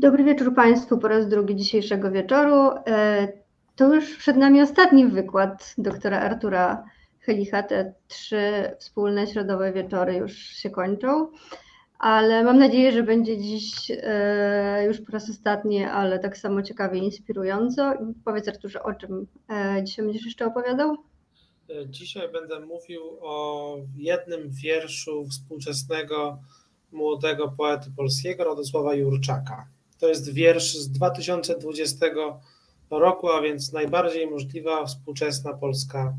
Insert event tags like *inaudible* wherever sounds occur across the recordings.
Dobry wieczór Państwu po raz drugi dzisiejszego wieczoru. E, to już przed nami ostatni wykład doktora Artura Helicha. Te trzy wspólne środowe wieczory już się kończą, ale mam nadzieję, że będzie dziś e, już po raz ostatni, ale tak samo ciekawie i inspirująco. Powiedz Arturze, o czym e, dzisiaj będziesz jeszcze opowiadał? Dzisiaj będę mówił o jednym wierszu współczesnego młodego poety polskiego Radosława Jurczaka. To jest wiersz z 2020 roku, a więc najbardziej możliwa współczesna polska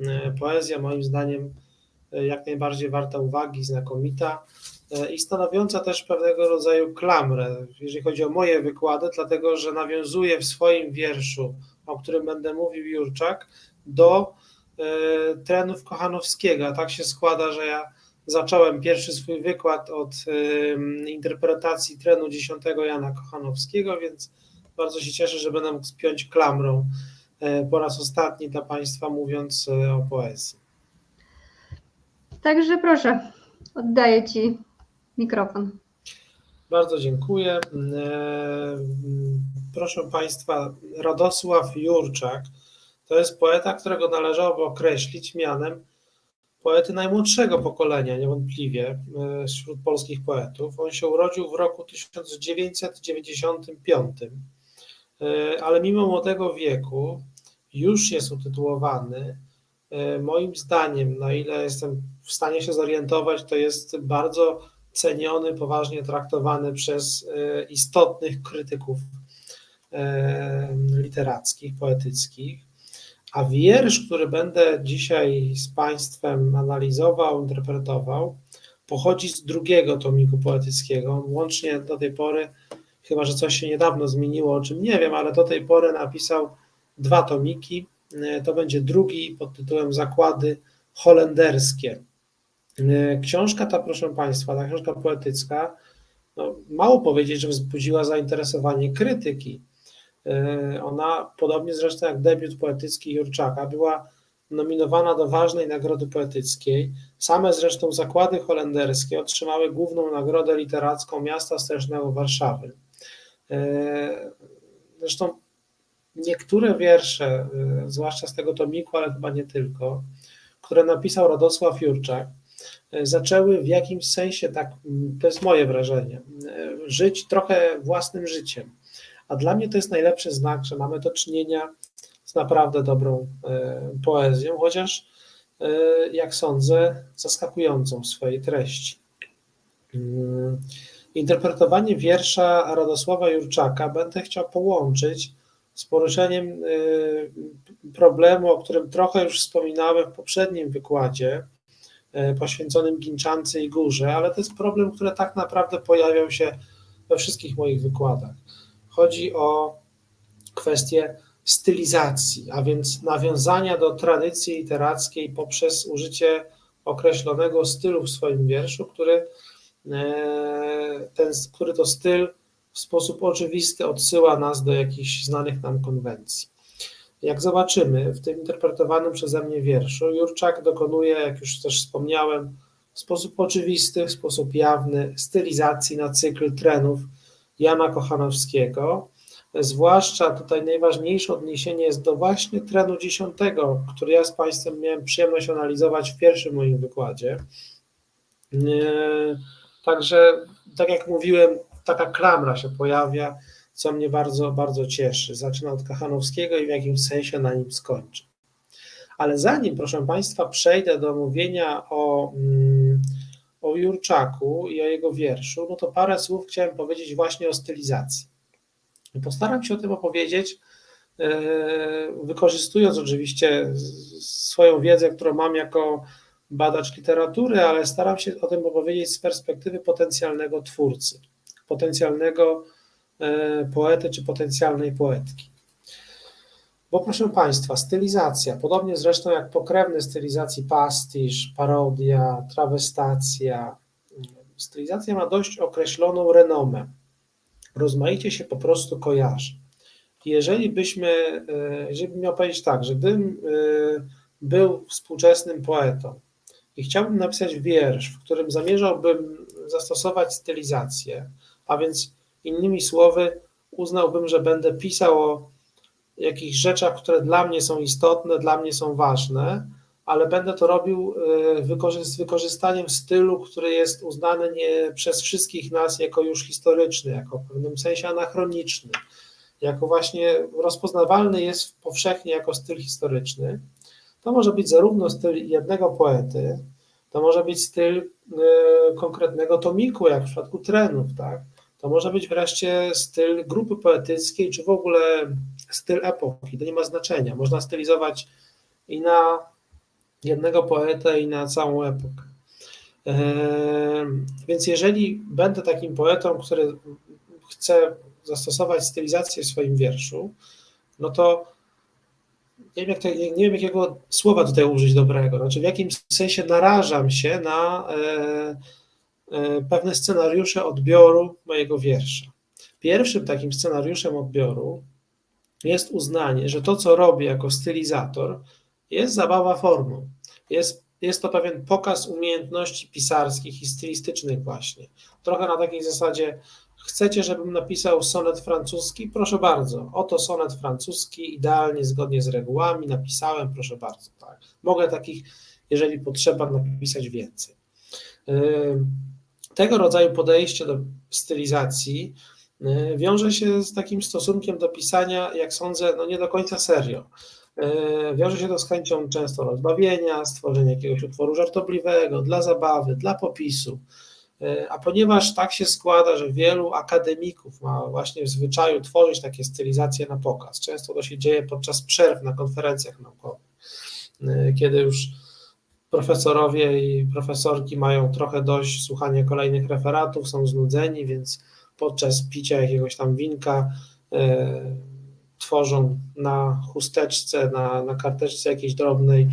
e, poezja, moim zdaniem e, jak najbardziej warta uwagi, znakomita e, i stanowiąca też pewnego rodzaju klamrę, jeżeli chodzi o moje wykłady, dlatego że nawiązuje w swoim wierszu, o którym będę mówił Jurczak, do trenów Kochanowskiego. Tak się składa, że ja zacząłem pierwszy swój wykład od interpretacji trenu dziesiątego Jana Kochanowskiego, więc bardzo się cieszę, że będę mógł spiąć klamrą e, po raz ostatni dla Państwa mówiąc e, o poezji. Także proszę, oddaję Ci mikrofon. Bardzo dziękuję. E, proszę Państwa, Radosław Jurczak to jest poeta, którego należałoby określić mianem poety najmłodszego pokolenia, niewątpliwie, e, wśród polskich poetów. On się urodził w roku 1995, e, ale mimo młodego wieku już jest utytułowany. E, moim zdaniem, na ile jestem w stanie się zorientować, to jest bardzo ceniony, poważnie traktowany przez istotnych krytyków literackich, poetyckich. A wiersz, który będę dzisiaj z Państwem analizował, interpretował, pochodzi z drugiego tomiku poetyckiego. Łącznie do tej pory, chyba że coś się niedawno zmieniło, o czym nie wiem, ale do tej pory napisał dwa tomiki. To będzie drugi pod tytułem Zakłady holenderskie. Książka ta, proszę Państwa, ta książka poetycka, no, mało powiedzieć, że wzbudziła zainteresowanie krytyki ona, podobnie zresztą jak debiut poetycki Jurczaka, była nominowana do ważnej nagrody poetyckiej. Same zresztą zakłady holenderskie otrzymały główną nagrodę literacką miasta stołecznego Warszawy. E, zresztą niektóre wiersze, e, zwłaszcza z tego tomiku, ale chyba nie tylko, które napisał Radosław Jurczak, zaczęły w jakimś sensie, tak, to jest moje wrażenie, żyć trochę własnym życiem a dla mnie to jest najlepszy znak, że mamy do czynienia z naprawdę dobrą e, poezją, chociaż e, jak sądzę, zaskakującą w swojej treści. Mm, interpretowanie wiersza Radosława Jurczaka będę chciał połączyć z poruszeniem e, problemu, o którym trochę już wspominałem w poprzednim wykładzie poświęconym Ginczance i Górze, ale to jest problem, który tak naprawdę pojawiał się we wszystkich moich wykładach. Chodzi o kwestię stylizacji, a więc nawiązania do tradycji literackiej poprzez użycie określonego stylu w swoim wierszu, który, e, ten, który to styl w sposób oczywisty odsyła nas do jakichś znanych nam konwencji. Jak zobaczymy w tym interpretowanym przeze mnie wierszu, Jurczak dokonuje, jak już też wspomniałem, w sposób oczywisty, w sposób jawny stylizacji na cykl trenów Jana Kochanowskiego. Zwłaszcza tutaj najważniejsze odniesienie jest do właśnie trenu dziesiątego, który ja z Państwem miałem przyjemność analizować w pierwszym moim wykładzie. E, także, tak jak mówiłem, taka klamra się pojawia, co mnie bardzo, bardzo cieszy. Zaczyna od Kochanowskiego i w jakimś sensie na nim skończy. Ale zanim, proszę Państwa, przejdę do mówienia o. Mm, o Jurczaku i o jego wierszu, no to parę słów chciałem powiedzieć właśnie o stylizacji. Postaram się o tym opowiedzieć, e, wykorzystując oczywiście swoją wiedzę, którą mam jako badacz literatury, ale staram się o tym opowiedzieć z perspektywy potencjalnego twórcy, potencjalnego e, poety czy potencjalnej poetki. Bo proszę Państwa, stylizacja, podobnie zresztą jak pokrewne stylizacji pastisz, parodia, trawestacja, stylizacja ma dość określoną renomę. Rozmaicie się po prostu kojarzy. Jeżeli byśmy, e, jeżeli bym miał powiedzieć tak, że gdybym e, był współczesnym poetą i chciałbym napisać wiersz, w którym zamierzałbym zastosować stylizację, a więc Innymi słowy, uznałbym, że będę pisał o jakichś rzeczach, które dla mnie są istotne, dla mnie są ważne, ale będę to robił e, z wykorzystaniem stylu, który jest uznany nie przez wszystkich nas jako już historyczny, jako w pewnym sensie anachroniczny, jako właśnie rozpoznawalny jest powszechnie jako styl historyczny. To może być zarówno styl jednego poety, to może być styl e, konkretnego tomiku, jak w przypadku trenów, tak? To może być wreszcie styl grupy poetyckiej, czy w ogóle styl epoki. To nie ma znaczenia. Można stylizować i na jednego poetę, i na całą epokę. Więc jeżeli będę takim poetą, który chce zastosować stylizację w swoim wierszu, no to nie wiem, jak to, nie wiem, jakiego słowa tutaj użyć dobrego. Znaczy, w jakim sensie narażam się na e, e, pewne scenariusze odbioru mojego wiersza. Pierwszym takim scenariuszem odbioru jest uznanie, że to, co robię jako stylizator, jest zabawa formą. Jest, jest to pewien pokaz umiejętności pisarskich i stylistycznych właśnie. Trochę na takiej zasadzie, chcecie, żebym napisał sonet francuski? Proszę bardzo, oto sonet francuski, idealnie, zgodnie z regułami, napisałem, proszę bardzo. Tak. Mogę takich, jeżeli potrzeba, napisać więcej. Tego rodzaju podejście do stylizacji wiąże się z takim stosunkiem do pisania, jak sądzę, no nie do końca serio. E, wiąże się to z chęcią często rozbawienia, stworzenia jakiegoś utworu żartobliwego, dla zabawy, dla popisu. E, a ponieważ tak się składa, że wielu akademików ma właśnie w zwyczaju tworzyć takie stylizacje na pokaz, często to się dzieje podczas przerw na konferencjach naukowych, e, kiedy już profesorowie i profesorki mają trochę dość słuchania kolejnych referatów, są znudzeni, więc podczas picia jakiegoś tam winka tworzą na chusteczce, na, na karteczce jakiejś drobnej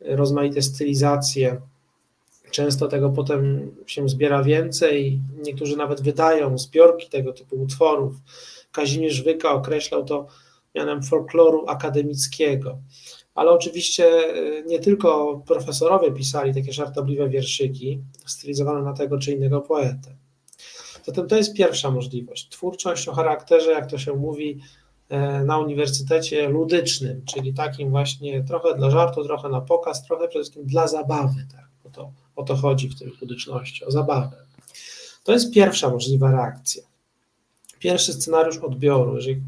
rozmaite stylizacje. Często tego potem się zbiera więcej, niektórzy nawet wydają zbiorki tego typu utworów. Kazimierz Wyka określał to mianem folkloru akademickiego. Ale oczywiście e, nie tylko profesorowie pisali takie żartobliwe wierszyki stylizowane na tego czy innego poetę. Zatem to jest pierwsza możliwość. Twórczość o charakterze, jak to się mówi, E, na uniwersytecie ludycznym, czyli takim właśnie trochę dla żartu, trochę na pokaz, trochę przede wszystkim dla zabawy. Tak? O, to, o to chodzi w tej ludyczności, o zabawę. To jest pierwsza możliwa reakcja. Pierwszy scenariusz odbioru, jeżeli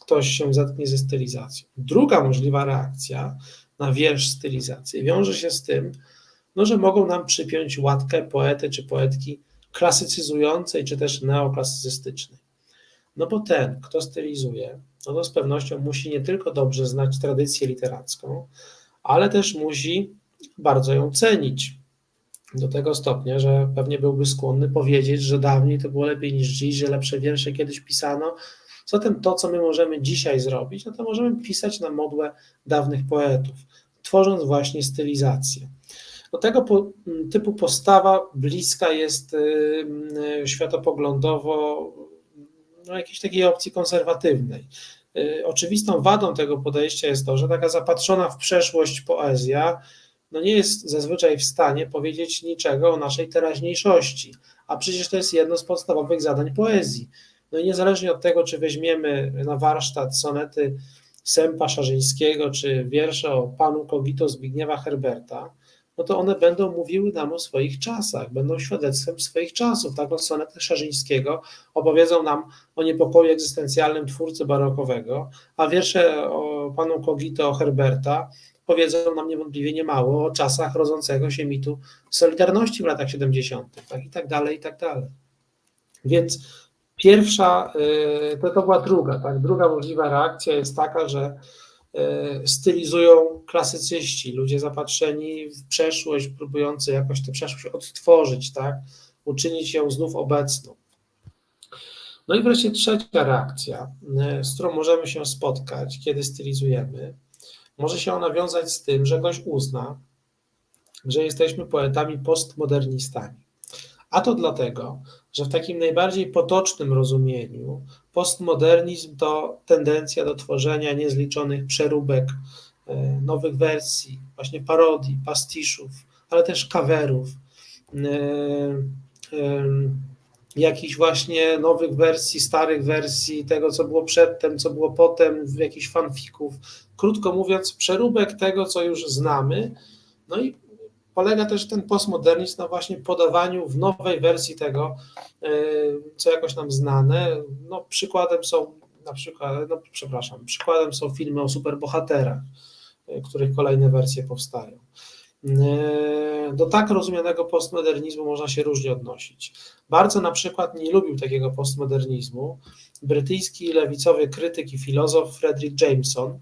ktoś się zetknie ze stylizacją. Druga możliwa reakcja na wiersz stylizacji wiąże się z tym, no, że mogą nam przypiąć łatkę poety czy poetki klasycyzującej, czy też neoklasycystycznej. No bo ten, kto stylizuje, no to z pewnością musi nie tylko dobrze znać tradycję literacką, ale też musi bardzo ją cenić. Do tego stopnia, że pewnie byłby skłonny powiedzieć, że dawniej to było lepiej niż dziś, że lepsze wiersze kiedyś pisano. Zatem to, co my możemy dzisiaj zrobić, no to możemy pisać na modłę dawnych poetów, tworząc właśnie stylizację. Tego typu postawa bliska jest y, y, światopoglądowo no, jakiejś takiej opcji konserwatywnej. Y, oczywistą wadą tego podejścia jest to, że taka zapatrzona w przeszłość poezja no nie jest zazwyczaj w stanie powiedzieć niczego o naszej teraźniejszości, a przecież to jest jedno z podstawowych zadań poezji. No i niezależnie od tego, czy weźmiemy na warsztat sonety Sępa Szarzyńskiego, czy wiersze o panu Kogito Zbigniewa Herberta, no to one będą mówiły nam o swoich czasach, będą świadectwem swoich czasów. Tak, od sonetu Szarzyńskiego opowiedzą nam o niepokoju egzystencjalnym twórcy barokowego, a wiersze o panu Kogito Herberta powiedzą nam niewątpliwie niemało o czasach rodzącego się mitu Solidarności w latach 70., tak i tak dalej, i tak dalej. Więc pierwsza, y, to, to była druga, tak, druga możliwa reakcja jest taka, że stylizują klasycyści, ludzie zapatrzeni w przeszłość, próbujący jakoś tę przeszłość odtworzyć, tak? uczynić ją znów obecną. No i wreszcie trzecia reakcja, e, z którą możemy się spotkać, kiedy stylizujemy, może się ona wiązać z tym, że ktoś uzna, że jesteśmy poetami postmodernistami. A to dlatego, że w takim najbardziej potocznym rozumieniu postmodernizm to tendencja do tworzenia niezliczonych przeróbek, e, nowych wersji, właśnie parodii, pastiszów, ale też kawerów, e, jakichś właśnie nowych wersji, starych wersji, tego co było przedtem, co było potem, jakichś fanfików. Krótko mówiąc, przeróbek tego, co już znamy. No i polega też ten postmodernizm na właśnie podawaniu w nowej wersji tego, e, co jakoś nam znane. No, przykładem są na przykład, no przepraszam, przykładem są filmy o superbohaterach, e, których kolejne wersje powstają. E, do tak rozumianego postmodernizmu można się różnie odnosić. Bardzo na przykład nie lubił takiego postmodernizmu brytyjski lewicowy krytyk i filozof Frederick Jameson,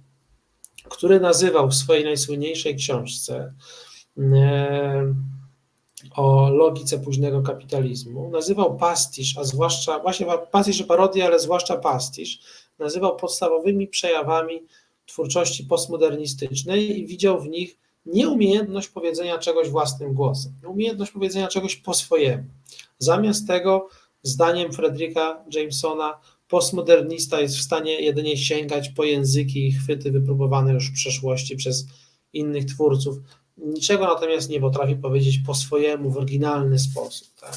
który nazywał w swojej najsłynniejszej książce o logice późnego kapitalizmu, nazywał pastisz, a zwłaszcza, właśnie pastisz i parodię, ale zwłaszcza pastisz, nazywał podstawowymi przejawami twórczości postmodernistycznej i widział w nich nieumiejętność powiedzenia czegoś własnym głosem, nieumiejętność powiedzenia czegoś po swojemu. Zamiast tego, zdaniem Fredricka Jamesona, postmodernista jest w stanie jedynie sięgać po języki i chwyty wypróbowane już w przeszłości przez innych twórców. Niczego natomiast nie potrafi powiedzieć po swojemu, w oryginalny sposób. Tak?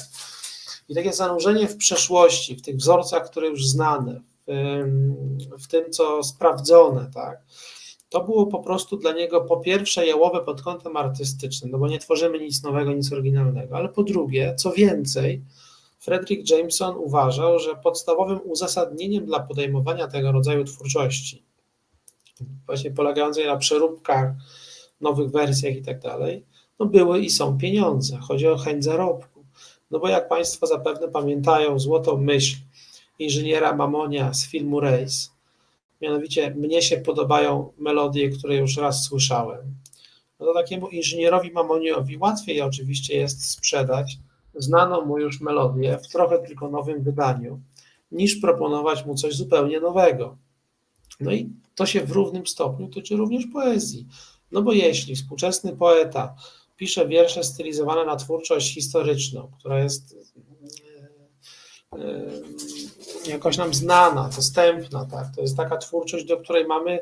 I takie zanurzenie w przeszłości, w tych wzorcach, które już znane, w, w tym, co sprawdzone, tak? to było po prostu dla niego po pierwsze jałowe pod kątem artystycznym, no bo nie tworzymy nic nowego, nic oryginalnego, ale po drugie, co więcej, Frederick Jameson uważał, że podstawowym uzasadnieniem dla podejmowania tego rodzaju twórczości, właśnie polegającej na przeróbkach, nowych wersjach i tak dalej, no były i są pieniądze. Chodzi o chęć zarobku. No bo jak Państwo zapewne pamiętają złotą myśl inżyniera Mamonia z filmu Race, Mianowicie mnie się podobają melodie, które już raz słyszałem. No to takiemu inżynierowi Mamoniowi łatwiej oczywiście jest sprzedać znaną mu już melodię w trochę tylko nowym wydaniu, niż proponować mu coś zupełnie nowego. No i to się w równym stopniu tyczy również poezji. No bo jeśli współczesny poeta pisze wiersze stylizowane na twórczość historyczną, która jest jakoś nam znana, dostępna, tak? To jest taka twórczość, do której mamy,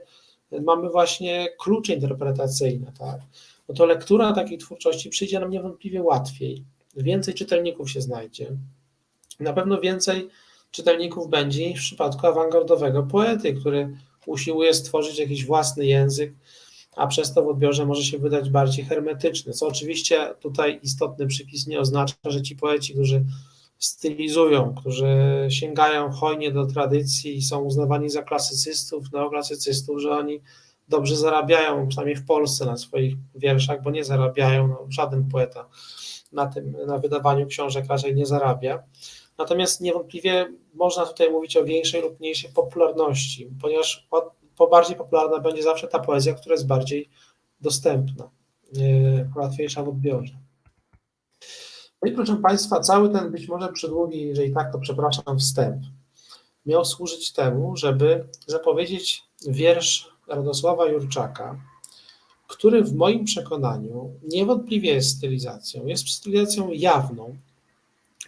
mamy właśnie klucze interpretacyjne, tak? No to lektura takiej twórczości przyjdzie nam niewątpliwie łatwiej. Więcej czytelników się znajdzie. Na pewno więcej czytelników będzie niż w przypadku awangardowego poety, który usiłuje stworzyć jakiś własny język, a przez to w odbiorze może się wydać bardziej hermetyczny. Co oczywiście tutaj istotny przypis nie oznacza, że ci poeci, którzy stylizują, którzy sięgają hojnie do tradycji i są uznawani za klasycystów, neoklasycystów, że oni dobrze zarabiają, przynajmniej w Polsce, na swoich wierszach, bo nie zarabiają, no, żaden poeta na tym, na wydawaniu książek raczej nie zarabia. Natomiast niewątpliwie można tutaj mówić o większej lub mniejszej popularności, ponieważ po bardziej popularna będzie zawsze ta poezja, która jest bardziej dostępna, łatwiejsza w odbiorze. No i proszę Państwa, cały ten być może przydługi, jeżeli tak, to przepraszam, wstęp miał służyć temu, żeby zapowiedzieć wiersz Radosława Jurczaka, który w moim przekonaniu niewątpliwie jest stylizacją, jest stylizacją jawną,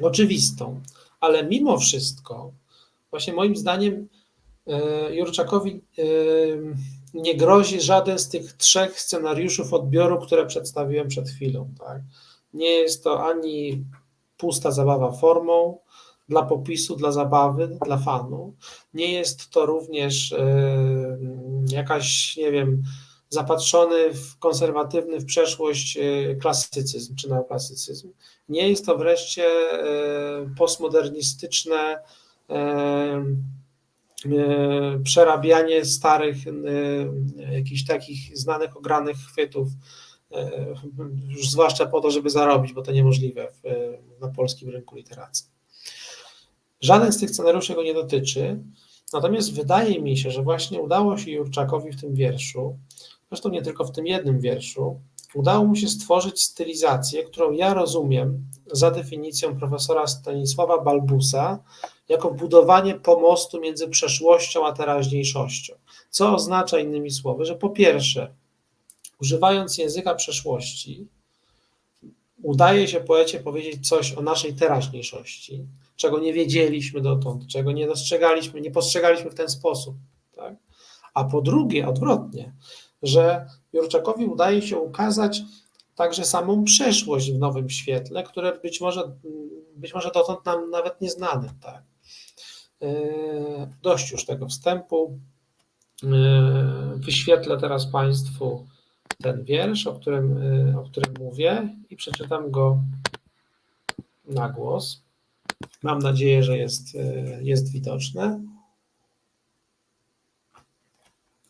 oczywistą, ale mimo wszystko, właśnie moim zdaniem, Jurczakowi e, nie grozi żaden z tych trzech scenariuszów odbioru, które przedstawiłem przed chwilą. Tak? Nie jest to ani pusta zabawa formą, dla popisu, dla zabawy, dla fanu. Nie jest to również e, jakaś, nie wiem, zapatrzony w konserwatywny w przeszłość e, klasycyzm czy neoklasycyzm. Nie jest to wreszcie e, postmodernistyczne przerabianie starych, jakichś takich znanych, ogranych chwytów E, już zwłaszcza po to, żeby zarobić, bo to niemożliwe na polskim rynku literacji. Żaden z tych scenariuszy go nie dotyczy, natomiast wydaje mi się, że właśnie udało się Jurczakowi w tym wierszu, zresztą nie tylko w tym jednym wierszu, udało mu się stworzyć stylizację, którą ja rozumiem za definicją profesora Stanisława Balbusa jako budowanie pomostu między przeszłością a teraźniejszością. Co oznacza innymi słowy, że po pierwsze, używając języka przeszłości, udaje się poecie powiedzieć coś o naszej teraźniejszości, czego nie wiedzieliśmy dotąd, czego nie dostrzegaliśmy, nie postrzegaliśmy w ten sposób. Tak? A po drugie, odwrotnie, że Jurczakowi udaje się ukazać także samą przeszłość w nowym świetle, które być może być może dotąd nam nawet nieznanym. Tak? Dość już tego wstępu. Wyświetlę teraz Państwu ten wiersz, o którym, o którym mówię i przeczytam go na głos. Mam nadzieję, że jest, jest widoczne.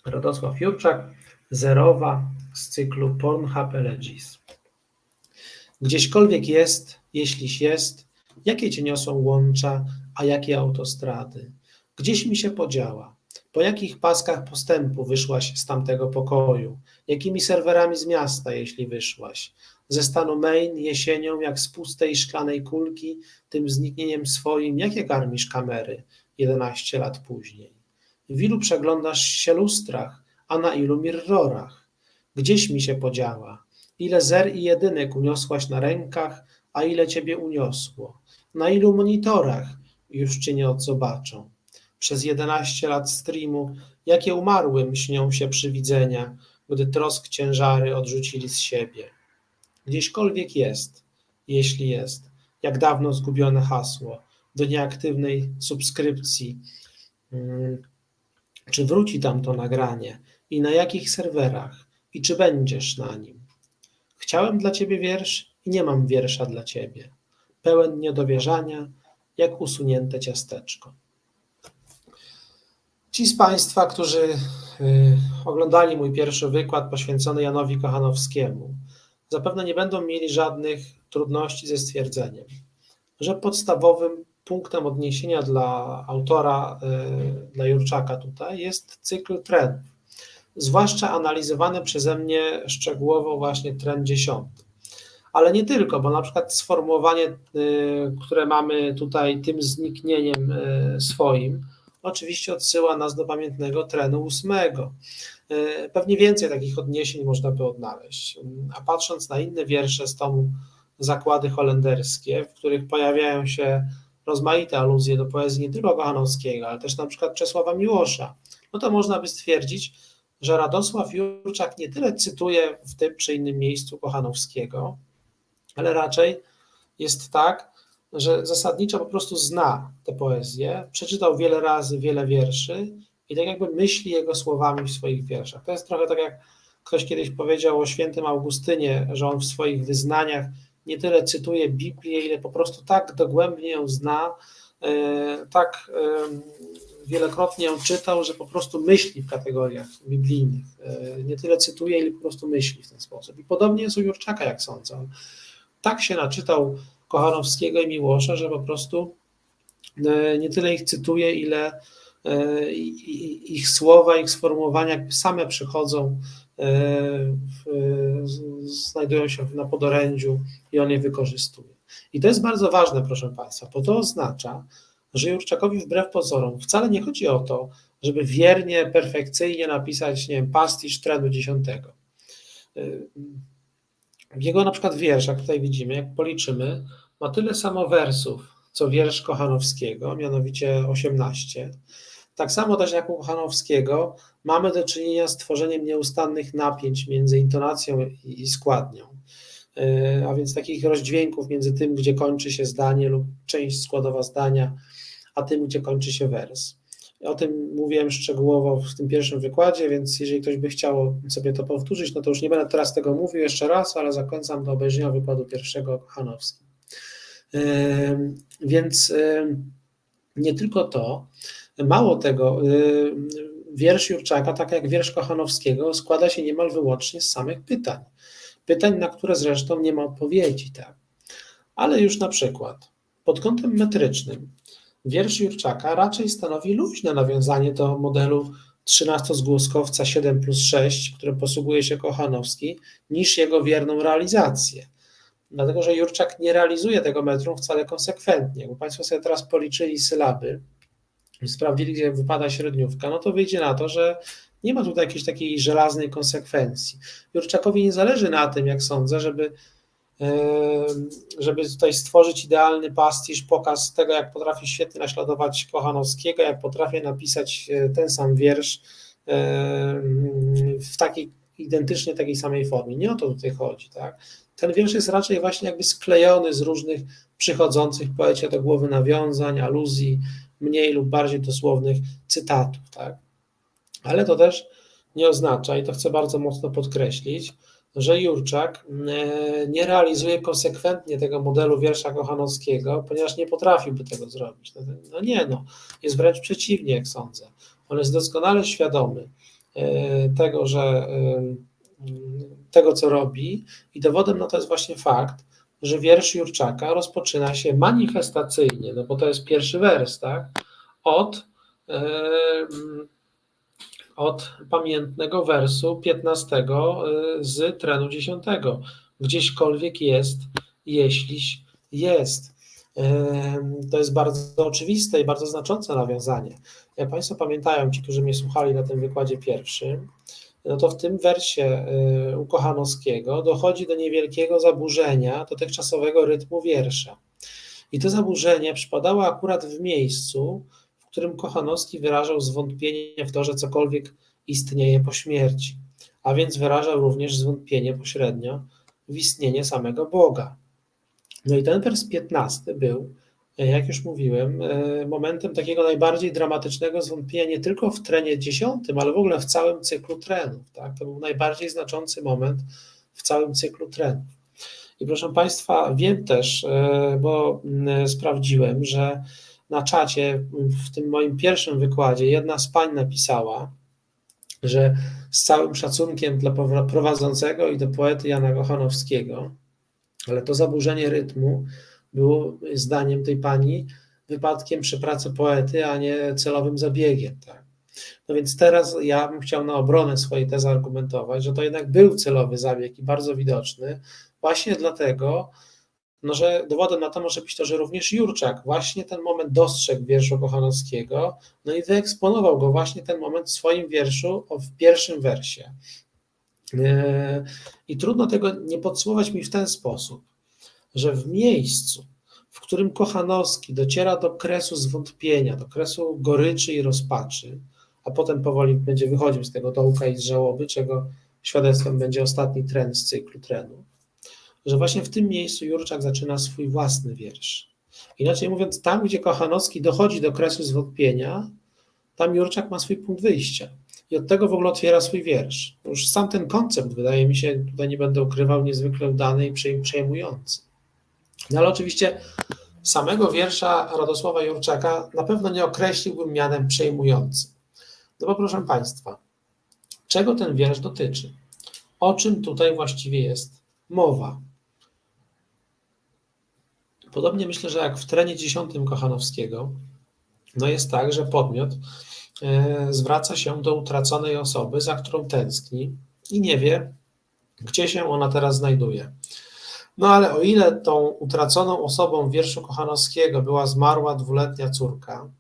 Radosław Jurczak, zerowa z cyklu Pornhub Elegies. Gdzieśkolwiek jest, jeśliś jest, jakie cię niosą łącza, a jakie autostrady? Gdzieś mi się podziała? Po jakich paskach postępu wyszłaś z tamtego pokoju? Jakimi serwerami z miasta, jeśli wyszłaś? Ze stanu Maine jesienią, jak z pustej szklanej kulki, tym zniknieniem swoim, jakie karmisz kamery 11 lat później? W ilu przeglądasz się lustrach, a na ilu mirrorach? Gdzieś mi się podziała? Ile zer i jedynek uniosłaś na rękach, a ile ciebie uniosło? Na ilu monitorach już cię nie odzobaczą? Przez jedenaście lat streamu, jakie umarłym śnią się przywidzenia, gdy trosk ciężary odrzucili z siebie. Gdzieśkolwiek jest, jeśli jest, jak dawno zgubione hasło do nieaktywnej subskrypcji, mm, czy wróci tam to nagranie i na jakich serwerach i czy będziesz na nim. Chciałem dla ciebie wiersz i nie mam wiersza dla ciebie. Pełen niedowierzania, jak usunięte ciasteczko. Ci z Państwa, którzy y, oglądali mój pierwszy wykład poświęcony Janowi Kochanowskiemu, zapewne nie będą mieli żadnych trudności ze stwierdzeniem, że podstawowym punktem odniesienia dla autora, y, dla Jurczaka tutaj jest cykl trendów, zwłaszcza analizowany przeze mnie szczegółowo właśnie trend dziesiąty. Ale nie tylko, bo na przykład sformułowanie, y, które mamy tutaj tym zniknieniem y, swoim, oczywiście odsyła nas do pamiętnego trenu ósmego. Pewnie więcej takich odniesień można by odnaleźć. A patrząc na inne wiersze z tomu Zakłady holenderskie, w których pojawiają się rozmaite aluzje do poezji nie tylko Kochanowskiego, ale też na przykład Czesława Miłosza, no to można by stwierdzić, że Radosław Jurczak nie tyle cytuje w tym czy innym miejscu Kochanowskiego, ale raczej jest tak, że zasadniczo po prostu zna tę poezję, przeczytał wiele razy wiele wierszy i tak jakby myśli jego słowami w swoich wierszach. To jest trochę tak, jak ktoś kiedyś powiedział o świętym Augustynie, że on w swoich wyznaniach nie tyle cytuje Biblię, ile po prostu tak dogłębnie ją zna, e, tak wielokrotnie ją czytał, że po prostu myśli w kategoriach biblijnych. E, nie tyle cytuje, ile po prostu myśli w ten sposób. I podobnie jest u Jurczaka, jak sądzę. Tak się naczytał Kochanowskiego i Miłosza, że po prostu e, nie tyle ich cytuje, ile ich słowa, ich sformułowania same przychodzą E, znajdują się na podorędziu i on je wykorzystuje. I to jest bardzo ważne, proszę Państwa, bo to oznacza, że Jurczakowi wbrew pozorom wcale nie chodzi o to, żeby wiernie, perfekcyjnie napisać, nie wiem, pastisz trendu dziesiątego. W jego na przykład wierszach, tutaj widzimy, jak policzymy, ma tyle samo wersów, co wiersz Kochanowskiego, mianowicie 18, tak samo też jak u Hanowskiego mamy do czynienia z tworzeniem nieustannych napięć między intonacją i składnią, e, a więc takich rozdźwięków między tym, gdzie kończy się zdanie lub część składowa zdania, a tym, gdzie kończy się wers. O tym mówiłem szczegółowo w tym pierwszym wykładzie, więc jeżeli ktoś by chciał sobie to powtórzyć, no to już nie będę teraz tego mówił jeszcze raz, ale zachęcam do obejrzenia wykładu pierwszego Hanowskim. E, więc nie tylko to, Mało tego, wiersz Jurczaka, tak jak wiersz Kochanowskiego, składa się niemal wyłącznie z samych pytań. Pytań, na które zresztą nie ma odpowiedzi, tak. Ale już na przykład, pod kątem metrycznym, wiersz Jurczaka raczej stanowi luźne nawiązanie do modelu 13-zgłoskowca 7 plus 6, którym posługuje się Kochanowski, niż jego wierną realizację. Dlatego, że Jurczak nie realizuje tego metrum wcale konsekwentnie. Bo Państwo sobie teraz policzyli sylaby, sprawdzili, gdzie wypada średniówka, no to wyjdzie na to, że nie ma tutaj jakiejś takiej żelaznej konsekwencji. Jurczakowi nie zależy na tym, jak sądzę, żeby, żeby tutaj stworzyć idealny pastisz, pokaz tego, jak potrafi świetnie naśladować Kochanowskiego, jak potrafi napisać e, ten sam wiersz w takiej identycznie takiej samej formie. Nie o to tutaj chodzi. Tak? Ten wiersz jest raczej właśnie jakby sklejony z różnych przychodzących poecie do głowy nawiązań, aluzji, mniej lub bardziej dosłownych cytatów, tak? Ale to też nie oznacza, i to chcę bardzo mocno podkreślić, że Jurczak e, nie realizuje konsekwentnie tego modelu wiersza Kochanowskiego, ponieważ nie potrafiłby tego zrobić. No, no nie, no, jest wręcz przeciwnie, jak sądzę. On jest doskonale świadomy e, tego, że e, tego, co robi, i dowodem na to jest właśnie fakt, że wiersz Jurczaka rozpoczyna się manifestacyjnie, no bo to jest pierwszy wers, tak? Od od pamiętnego wersu 15 y, z trenu 10. Gdzieśkolwiek jest, jeśliś jest. To jest bardzo oczywiste i bardzo znaczące nawiązanie. Jak Państwo pamiętają, ci, którzy mnie słuchali na tym wykładzie pierwszym, no to w tym wersie y, u Kochanowskiego dochodzi do niewielkiego zaburzenia dotychczasowego rytmu wiersza. I to zaburzenie przypadało akurat w miejscu, w którym Kochanowski wyrażał zwątpienie w to, że cokolwiek istnieje po śmierci, a więc wyrażał również zwątpienie pośrednio w istnienie samego Boga. No i ten wers 15 był, jak już mówiłem, e, momentem takiego najbardziej dramatycznego zwątpienia nie tylko w trenie dziesiątym, ale w ogóle w całym cyklu trenów. Tak? To był najbardziej znaczący moment w całym cyklu trenów. I proszę Państwa, wiem też, e, bo sprawdziłem, że na czacie w tym moim pierwszym wykładzie jedna z pań napisała, że z całym szacunkiem dla prowadzącego i do poety Jana Kochanowskiego, ale to zaburzenie rytmu było zdaniem tej pani wypadkiem przy pracy poety, a nie celowym zabiegiem. Tak? No więc teraz ja bym chciał na obronę swojej tezy argumentować, że to jednak był celowy zabieg i bardzo widoczny, właśnie dlatego, no, że dowodem na to może być to, że również Jurczak właśnie ten moment dostrzegł wierszu Kochanowskiego, no i wyeksponował go właśnie ten moment w swoim wierszu w pierwszym wersie. E, I trudno tego nie podsumować mi w ten sposób, że w miejscu, w którym Kochanowski dociera do kresu zwątpienia, do kresu goryczy i rozpaczy, a potem powoli będzie wychodził z tego dołka i z żałoby, czego świadectwem będzie ostatni trend z cyklu trenów, że właśnie w tym miejscu Jurczak zaczyna swój własny wiersz. Inaczej mówiąc, tam, gdzie Kochanowski dochodzi do kresu zwątpienia, tam Jurczak ma swój punkt wyjścia. I od tego w ogóle otwiera swój wiersz. Już sam ten koncept, wydaje mi się, tutaj nie będę ukrywał, niezwykle udany i przejmujący. No ale oczywiście samego wiersza Radosława Jurczaka na pewno nie określiłbym mianem przejmującym. No bo proszę Państwa, czego ten wiersz dotyczy? O czym tutaj właściwie jest mowa? Podobnie myślę, że jak w trenie dziesiątym Kochanowskiego, no jest tak, że podmiot e, zwraca się do utraconej osoby, za którą tęskni i nie wie, gdzie się ona teraz znajduje. No ale o ile tą utraconą osobą w wierszu Kochanowskiego była zmarła dwuletnia córka,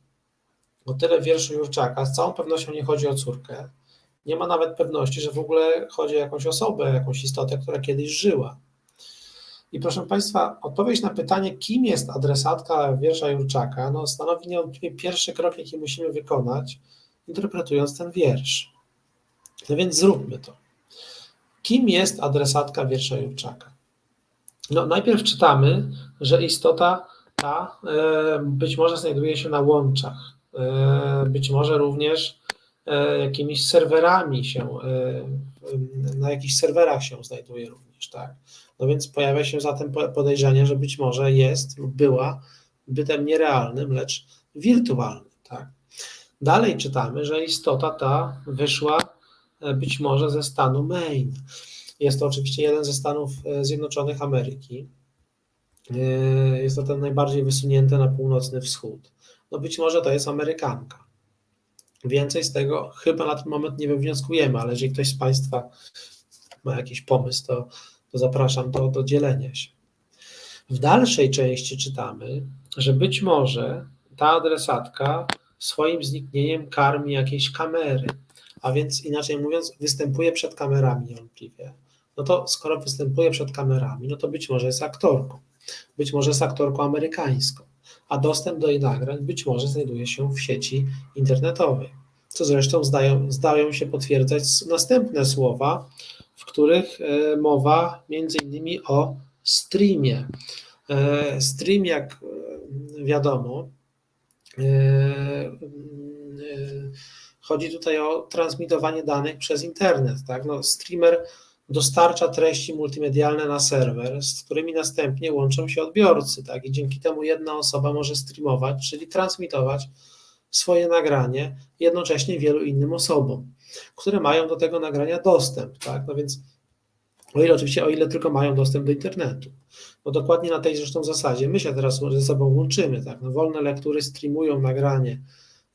o tyle w wierszu Jurczaka z całą pewnością nie chodzi o córkę. Nie ma nawet pewności, że w ogóle chodzi o jakąś osobę, jakąś istotę, która kiedyś żyła. I proszę Państwa, odpowiedź na pytanie, kim jest adresatka wiersza Jurczaka, no, stanowi niewątpliwie pierwszy krok, jaki musimy wykonać, interpretując ten wiersz. No więc zróbmy to. Kim jest adresatka wiersza Jurczaka? No, najpierw czytamy, że istota ta e, być może znajduje się na łączach, e, być może również e, jakimiś serwerami się, na jakichś serwerach się znajduje również, tak? No więc pojawia się zatem podejrzenie, że być może jest lub była bytem nierealnym, lecz wirtualnym. Tak? Dalej czytamy, że istota ta wyszła e, być może ze stanu Maine. Jest to oczywiście jeden ze Stanów e, Zjednoczonych Ameryki. E, jest to ten najbardziej wysunięty na północny wschód. No być może to jest Amerykanka. Więcej z tego chyba na ten moment nie wywnioskujemy, ale jeżeli ktoś z Państwa ma jakiś pomysł, to to zapraszam do, do dzielenia się. W dalszej części czytamy, że być może ta adresatka swoim zniknieniem karmi jakieś kamery, a więc inaczej mówiąc, występuje przed kamerami niewątpliwie. No to skoro występuje przed kamerami, no to być może jest aktorką, być może jest aktorką amerykańską, a dostęp do jej nagrań być może znajduje się w sieci internetowej, co zresztą zdają, zdają się potwierdzać następne słowa w których e, mowa między innymi o streamie. E, stream, jak e, wiadomo, chodzi tutaj o transmitowanie danych przez internet. Tak? No, streamer dostarcza treści multimedialne na serwer, z którymi następnie łączą się odbiorcy, tak? I dzięki temu jedna osoba może streamować, czyli transmitować swoje nagranie jednocześnie wielu innym osobom, które mają do tego nagrania dostęp, tak? No więc o ile oczywiście, o ile tylko mają dostęp do internetu. No dokładnie na tej zresztą zasadzie my się teraz ze sobą łączymy, tak? No wolne lektury streamują nagranie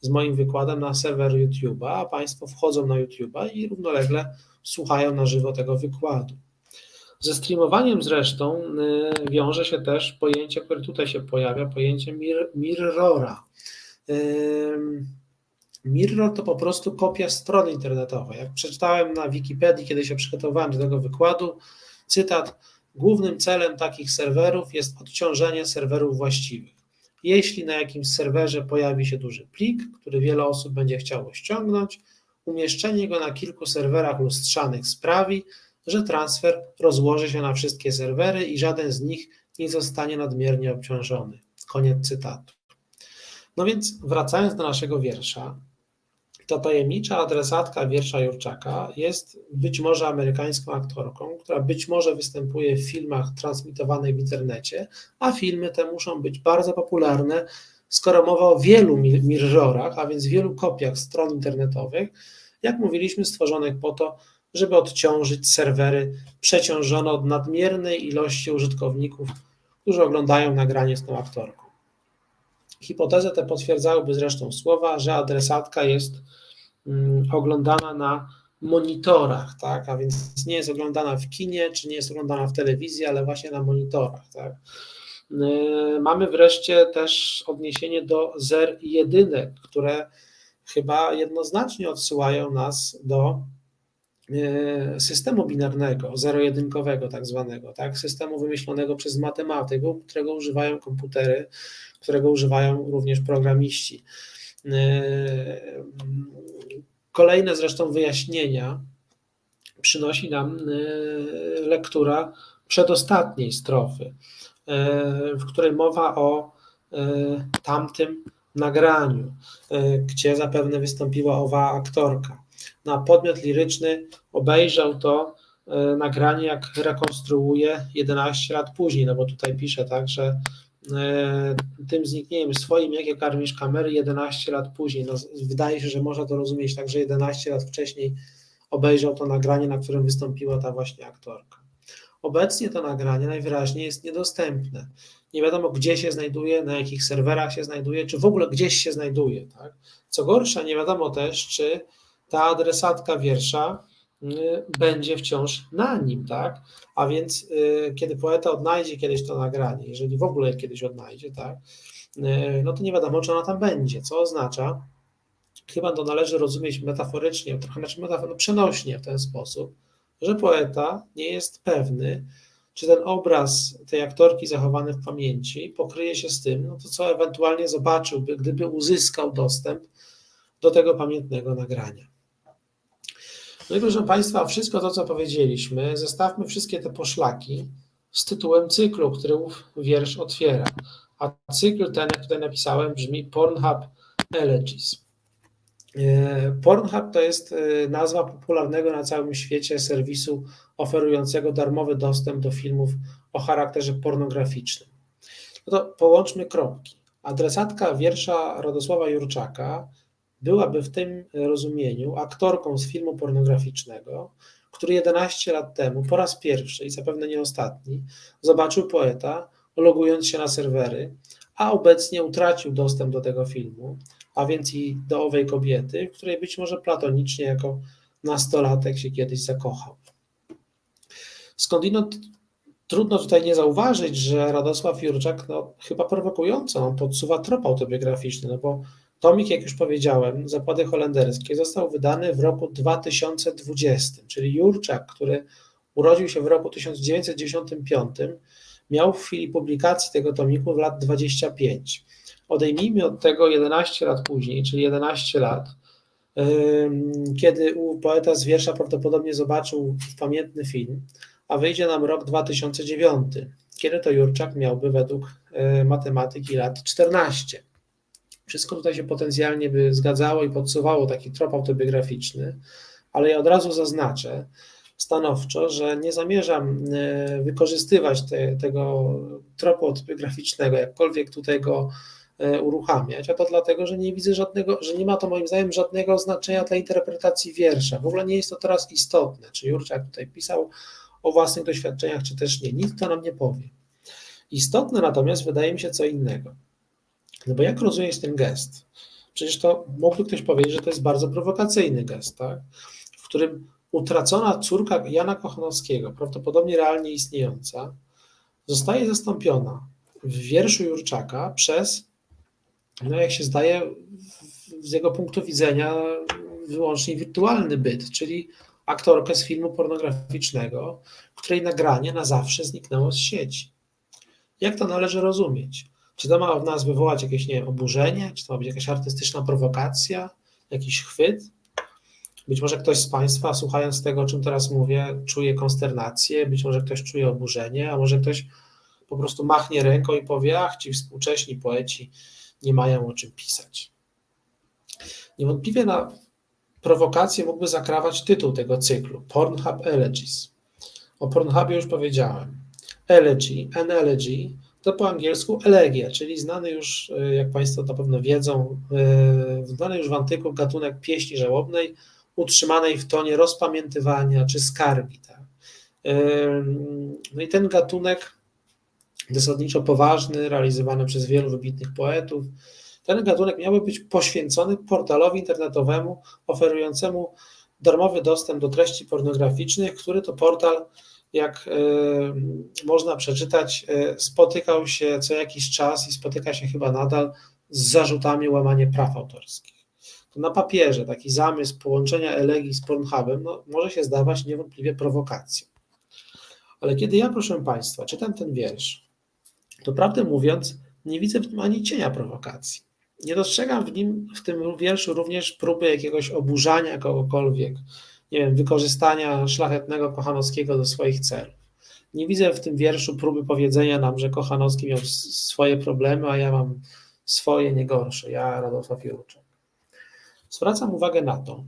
z moim wykładem na serwer YouTube'a, a Państwo wchodzą na YouTube'a i równolegle słuchają na żywo tego wykładu. Ze streamowaniem zresztą y, wiąże się też pojęcie, które tutaj się pojawia, pojęcie mir, mirrora. Mirror to po prostu kopia strony internetowej. Jak przeczytałem na Wikipedii, kiedy się przygotowałem do tego wykładu, cytat: Głównym celem takich serwerów jest odciążenie serwerów właściwych. Jeśli na jakimś serwerze pojawi się duży plik, który wiele osób będzie chciało ściągnąć, umieszczenie go na kilku serwerach lustrzanych sprawi, że transfer rozłoży się na wszystkie serwery i żaden z nich nie zostanie nadmiernie obciążony. Koniec cytatu. No więc wracając do naszego wiersza, ta tajemnicza adresatka wiersza Jurczaka jest być może amerykańską aktorką, która być może występuje w filmach transmitowanych w internecie, a filmy te muszą być bardzo popularne, skoro mowa o wielu mirrorach, a więc wielu kopiach stron internetowych, jak mówiliśmy, stworzonych po to, żeby odciążyć serwery przeciążone od nadmiernej ilości użytkowników, którzy oglądają nagranie z tą aktorką. Hipotezę tę potwierdzałyby zresztą słowa, że adresatka jest mm, oglądana na monitorach, tak? a więc nie jest oglądana w kinie, czy nie jest oglądana w telewizji, ale właśnie na monitorach. Tak? Yy, mamy wreszcie też odniesienie do zer i jedynek, które chyba jednoznacznie odsyłają nas do yy, systemu binarnego, zero-jedynkowego tak zwanego, tak? systemu wymyślonego przez matematyków, którego używają komputery, którego używają również programiści. Yy, kolejne zresztą wyjaśnienia przynosi nam lektura przedostatniej strofy, w której mowa o tamtym nagraniu, gdzie zapewne wystąpiła owa aktorka. Na podmiot liryczny obejrzał to nagranie, jak rekonstruuje 11 lat później, no bo tutaj pisze tak, że tym zniknieniem swoim, jakie karmisz kamery 11 lat później. No, wydaje się, że można to rozumieć tak, że 11 lat wcześniej obejrzał to nagranie, na którym wystąpiła ta właśnie aktorka. Obecnie to nagranie najwyraźniej jest niedostępne. Nie wiadomo, gdzie się znajduje, na jakich serwerach się znajduje, czy w ogóle gdzieś się znajduje. Tak? Co gorsza, nie wiadomo też, czy ta adresatka wiersza będzie wciąż na nim, tak? A więc y, kiedy poeta odnajdzie kiedyś to nagranie, jeżeli w ogóle kiedyś odnajdzie, tak, y, no to nie wiadomo, czy ona tam będzie, co oznacza, chyba to należy rozumieć metaforycznie, trochę znaczy metafor, no przenośnie w ten sposób, że poeta nie jest pewny, czy ten obraz tej aktorki zachowany w pamięci pokryje się z tym, no to co ewentualnie zobaczyłby, gdyby uzyskał dostęp do tego pamiętnego nagrania. No i proszę Państwa, wszystko to, co powiedzieliśmy, zestawmy wszystkie te poszlaki z tytułem cyklu, który ów wiersz otwiera. A cykl ten, jak tutaj napisałem, brzmi Pornhub Elegies. E, Pornhub to jest e, nazwa popularnego na całym świecie serwisu oferującego darmowy dostęp do filmów o charakterze pornograficznym. No to połączmy kropki. Adresatka wiersza Radosława Jurczaka byłaby w tym rozumieniu aktorką z filmu pornograficznego, który 11 lat temu po raz pierwszy i zapewne nie ostatni zobaczył poeta, logując się na serwery, a obecnie utracił dostęp do tego filmu, a więc i do owej kobiety, w której być może platonicznie jako nastolatek się kiedyś zakochał. Skądinąd trudno tutaj nie zauważyć, że Radosław Jurczak no, chyba prowokująco podsuwa trop autobiograficzny, no bo tomik, jak już powiedziałem, Zakłady Holenderskie został wydany w roku 2020, czyli Jurczak, który urodził się w roku 1995, miał w chwili publikacji tego tomiku w lat 25. Odejmijmy od tego 11 lat później, czyli 11 lat, kiedy u poeta z wiersza prawdopodobnie zobaczył pamiętny film, a wyjdzie nam rok 2009, kiedy to Jurczak miałby według e, matematyki lat 14. Wszystko tutaj się potencjalnie by zgadzało i podsuwało taki trop autobiograficzny, ale ja od razu zaznaczę stanowczo, że nie zamierzam e, wykorzystywać te, tego tropu autobiograficznego, jakkolwiek tutaj go e, uruchamiać, a to dlatego, że nie widzę żadnego, że nie ma to moim zdaniem żadnego znaczenia dla interpretacji wiersza. W ogóle nie jest to teraz istotne, czy Jurczak tutaj pisał o własnych doświadczeniach, czy też nie. Nic to nam nie powie. Istotne natomiast wydaje mi się co innego. No bo jak rozumieć ten gest? Przecież to mógłby ktoś powiedzieć, że to jest bardzo prowokacyjny gest, tak? w którym utracona córka Jana Kochanowskiego, prawdopodobnie realnie istniejąca, zostaje zastąpiona w wierszu Jurczaka przez, no jak się zdaje, z jego punktu widzenia wyłącznie wirtualny byt, czyli aktorkę z filmu pornograficznego, której nagranie na zawsze zniknęło z sieci. Jak to należy rozumieć? Czy to ma w nas wywołać jakieś nie wiem, oburzenie? Czy to ma być jakaś artystyczna prowokacja? Jakiś chwyt? Być może ktoś z Państwa, słuchając tego, o czym teraz mówię, czuje konsternację, być może ktoś czuje oburzenie, a może ktoś po prostu machnie ręką i powie, ach, ci współcześni poeci nie mają o czym pisać. Niewątpliwie na prowokację mógłby zakrawać tytuł tego cyklu, Pornhub Elegies. O Pornhubie już powiedziałem. Elegy, an elegy, to po angielsku elegia, czyli znany już, e, jak Państwo na pewno wiedzą, e, znany już w antyku gatunek pieśni żałobnej, utrzymanej w tonie rozpamiętywania czy skargi. Tak? E, no i ten gatunek zasadniczo poważny, realizowany przez wielu wybitnych poetów, ten gatunek miałby być poświęcony portalowi internetowemu oferującemu darmowy dostęp do treści pornograficznych, który to portal, jak y, można przeczytać, y, spotykał się co jakiś czas i spotyka się chyba nadal z zarzutami łamania praw autorskich. To na papierze taki zamysł połączenia elegii z Pornhubem no, może się zdawać niewątpliwie prowokacją. Ale kiedy ja, proszę Państwa, czytam ten wiersz, to prawdę mówiąc, nie widzę w nim ani cienia prowokacji nie dostrzegam w nim, w tym wierszu również próby jakiegoś oburzania kogokolwiek, nie wiem, wykorzystania szlachetnego Kochanowskiego do swoich celów. Nie widzę w tym wierszu próby powiedzenia nam, że Kochanowski miał swoje problemy, a ja mam swoje nie gorsze, ja Radosław Jurczak. Zwracam uwagę na to,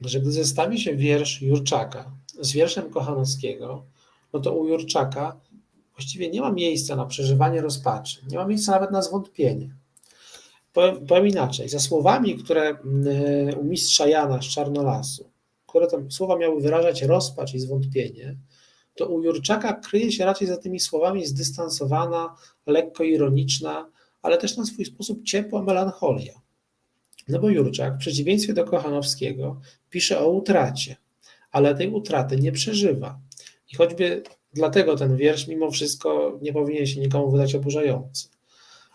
że gdy zestawi się wiersz Jurczaka z wierszem Kochanowskiego, no to u Jurczaka właściwie nie ma miejsca na przeżywanie rozpaczy, nie ma miejsca nawet na zwątpienie. Powiem, powiem inaczej, za słowami, które mm, u mistrza Jana z Czarnolasu, które tam słowa miały wyrażać rozpacz i zwątpienie, to u Jurczaka kryje się raczej za tymi słowami zdystansowana, lekko ironiczna, ale też na swój sposób ciepła melancholia. No bo Jurczak, w przeciwieństwie do Kochanowskiego, pisze o utracie, ale tej utraty nie przeżywa. I choćby dlatego ten wiersz mimo wszystko nie powinien się nikomu wydać oburzający.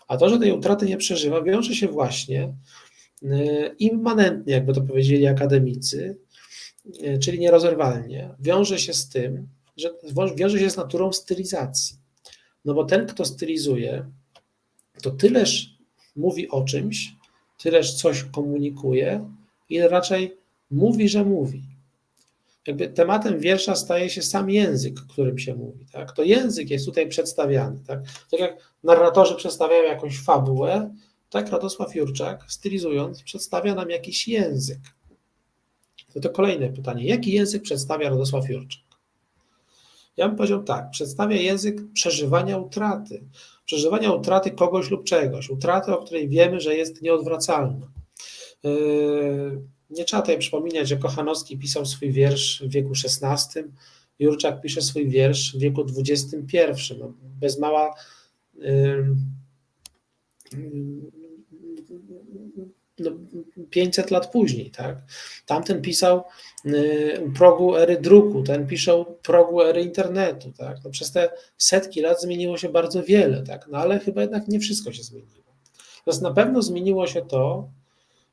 A to, że tej utraty nie przeżywa, wiąże się właśnie y, immanentnie, jakby to powiedzieli akademicy, czyli nierozerwalnie, wiąże się z tym, że wiąże się z naturą stylizacji. No bo ten, kto stylizuje, to tyleż mówi o czymś, tyleż coś komunikuje, ile raczej mówi, że mówi jakby tematem wiersza staje się sam język, którym się mówi. Tak? To język jest tutaj przedstawiany. Tak? tak jak narratorzy przedstawiają jakąś fabułę, tak Radosław Jurczak, stylizując, przedstawia nam jakiś język. To to kolejne pytanie. Jaki język przedstawia Radosław Jurczak? Ja bym powiedział tak, przedstawia język przeżywania utraty. Przeżywania utraty kogoś lub czegoś. Utraty, o której wiemy, że jest nieodwracalna. Yy, nie trzeba tutaj przypominać, że Kochanowski pisał swój wiersz w wieku XVI, Jurczak pisze swój wiersz w wieku XXI. No, bez mała no, 500 lat później. Tak? Tamten pisał u progu ery druku, ten pisze u progu ery internetu. Tak? No, przez te setki lat zmieniło się bardzo wiele, tak? no, ale chyba jednak nie wszystko się zmieniło. Natomiast na pewno zmieniło się to,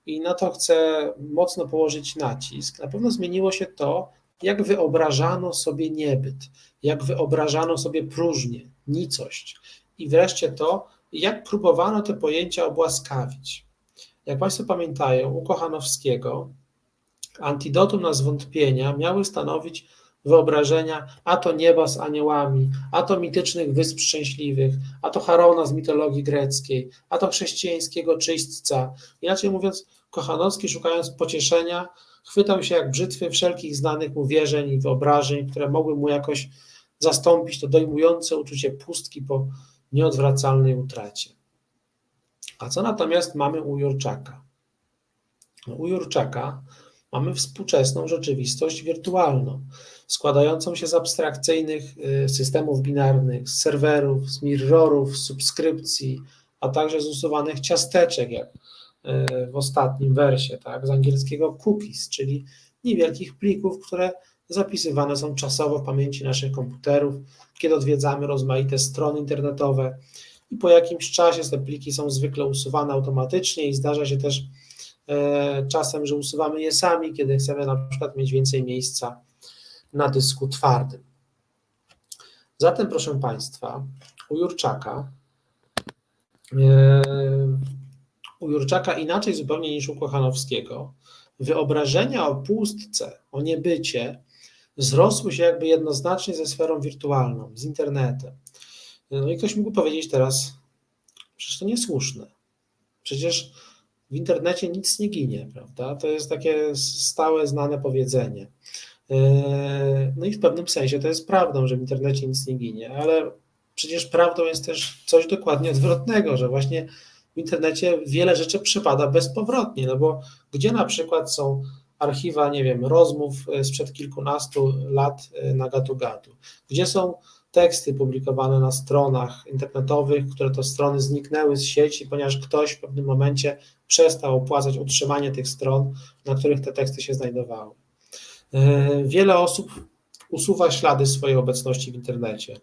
i na to chcę mocno położyć nacisk. Na pewno zmieniło się to, jak wyobrażano sobie niebyt, jak wyobrażano sobie próżnię, nicość i wreszcie to, jak próbowano te pojęcia obłaskawić. Jak Państwo pamiętają, u Kochanowskiego antidotum na zwątpienia miały stanowić wyobrażenia, a to nieba z aniołami, a to mitycznych wysp szczęśliwych, a to Harona z mitologii greckiej, a to chrześcijańskiego czyśćca. Inaczej mówiąc, Kochanowski szukając pocieszenia, chwytał się jak brzytwy wszelkich znanych mu wierzeń i wyobrażeń, które mogły mu jakoś zastąpić to dojmujące uczucie pustki po nieodwracalnej utracie. A co natomiast mamy u Jurczaka? No, u Jurczaka mamy współczesną rzeczywistość wirtualną, składającą się z abstrakcyjnych y, systemów binarnych, z serwerów, z mirrorów, z subskrypcji, a także z usuwanych ciasteczek, jak y, w ostatnim wersie, tak, z angielskiego cookies, czyli niewielkich plików, które zapisywane są czasowo w pamięci naszych komputerów, kiedy odwiedzamy rozmaite strony internetowe i po jakimś czasie te pliki są zwykle usuwane automatycznie i zdarza się też e, czasem, że usuwamy je sami, kiedy chcemy na przykład mieć więcej miejsca na dysku twardym. Zatem, proszę Państwa, u Jurczaka, e, u Jurczaka inaczej zupełnie niż u Kochanowskiego, wyobrażenia o pustce, o niebycie zrosły się jakby jednoznacznie ze sferą wirtualną, z internetem. No i ktoś mógł powiedzieć teraz, przecież to niesłuszne. Przecież w internecie nic nie ginie, prawda? To jest takie stałe, znane powiedzenie. E, no i w pewnym sensie to jest prawdą, że w internecie nic nie ginie, ale przecież prawdą jest też coś dokładnie odwrotnego, że właśnie w internecie wiele rzeczy przypada bezpowrotnie, no bo gdzie na przykład są archiwa, nie wiem, rozmów e, sprzed kilkunastu lat e, na gatu-gatu, gdzie są teksty publikowane na stronach internetowych, które to strony zniknęły z sieci, ponieważ ktoś w pewnym momencie przestał opłacać utrzymanie tych stron, na których te teksty się znajdowały. E, wiele osób usuwa ślady swojej obecności w internecie.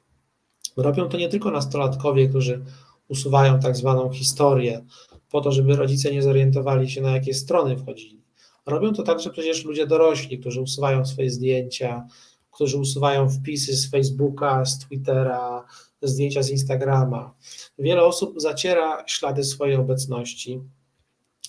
Robią to nie tylko nastolatkowie, którzy usuwają tak zwaną historię, po to, żeby rodzice nie zorientowali się, na jakie strony wchodzili. Robią to także przecież ludzie dorośli, którzy usuwają swoje zdjęcia, którzy usuwają wpisy z Facebooka, z Twittera, zdjęcia z Instagrama. Wiele osób zaciera ślady swojej obecności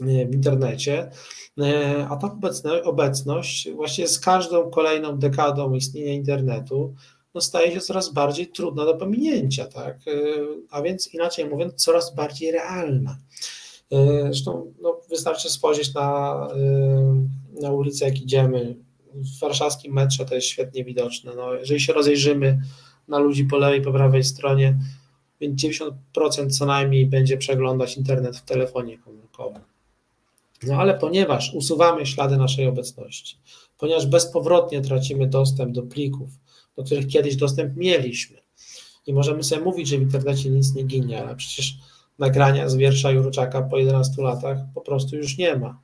e, w internecie, e, a ta obecność właśnie z każdą kolejną dekadą istnienia internetu no staje się coraz bardziej trudna do pominięcia, tak? E, a więc inaczej mówiąc, coraz bardziej realna. Zresztą no, wystarczy spojrzeć na, na ulicę, jak idziemy, w warszawskim metrze to jest świetnie widoczne. No, jeżeli się rozejrzymy na ludzi po lewej, po prawej stronie, więc 90% co najmniej będzie przeglądać internet w telefonie komórkowym. No ale ponieważ usuwamy ślady naszej obecności, ponieważ bezpowrotnie tracimy dostęp do plików, do których kiedyś dostęp mieliśmy i możemy sobie mówić, że w internecie nic nie ginie, ale przecież nagrania z wiersza Jurczaka po 11 latach po prostu już nie ma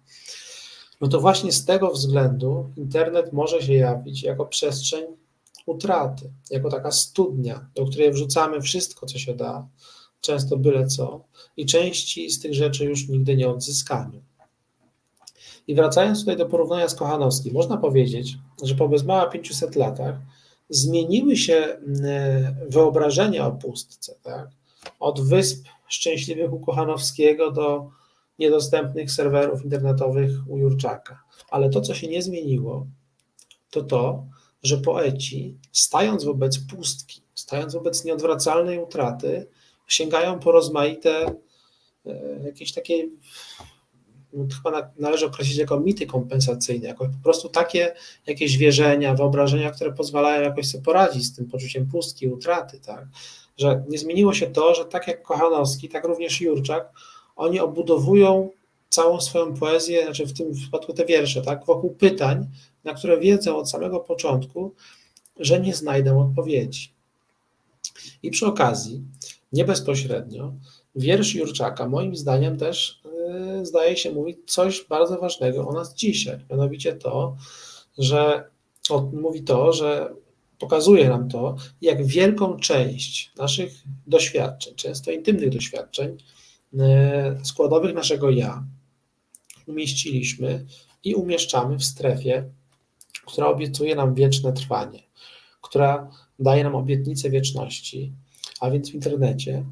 no to właśnie z tego względu internet może się jawić jako przestrzeń utraty, jako taka studnia, do której wrzucamy wszystko, co się da, często byle co, i części z tych rzeczy już nigdy nie odzyskamy. I wracając tutaj do porównania z Kochanowskim, można powiedzieć, że po bez mała 500 latach zmieniły się mm, wyobrażenia o pustce, tak? od wysp szczęśliwych u Kochanowskiego do niedostępnych serwerów internetowych u Jurczaka. Ale to, co się nie zmieniło, to to, że poeci, stając wobec pustki, stając wobec nieodwracalnej utraty, sięgają po rozmaite e, jakieś takie, no, chyba należy określić jako mity kompensacyjne, jako po prostu takie jakieś wierzenia, wyobrażenia, które pozwalają jakoś sobie poradzić z tym poczuciem pustki, utraty, tak? Że nie zmieniło się to, że tak jak Kochanowski, tak również Jurczak oni obudowują całą swoją poezję, znaczy w tym wypadku te wiersze, tak, wokół pytań, na które wiedzą od samego początku, że nie znajdą odpowiedzi. I przy okazji, nie bezpośrednio, wiersz Jurczaka moim zdaniem też yy, zdaje się mówić coś bardzo ważnego o nas dzisiaj, mianowicie to, że mówi to, że pokazuje nam to, jak wielką część naszych doświadczeń, często intymnych doświadczeń, składowych naszego ja umieściliśmy i umieszczamy w strefie, która obiecuje nam wieczne trwanie, która daje nam obietnicę wieczności, a więc w internecie,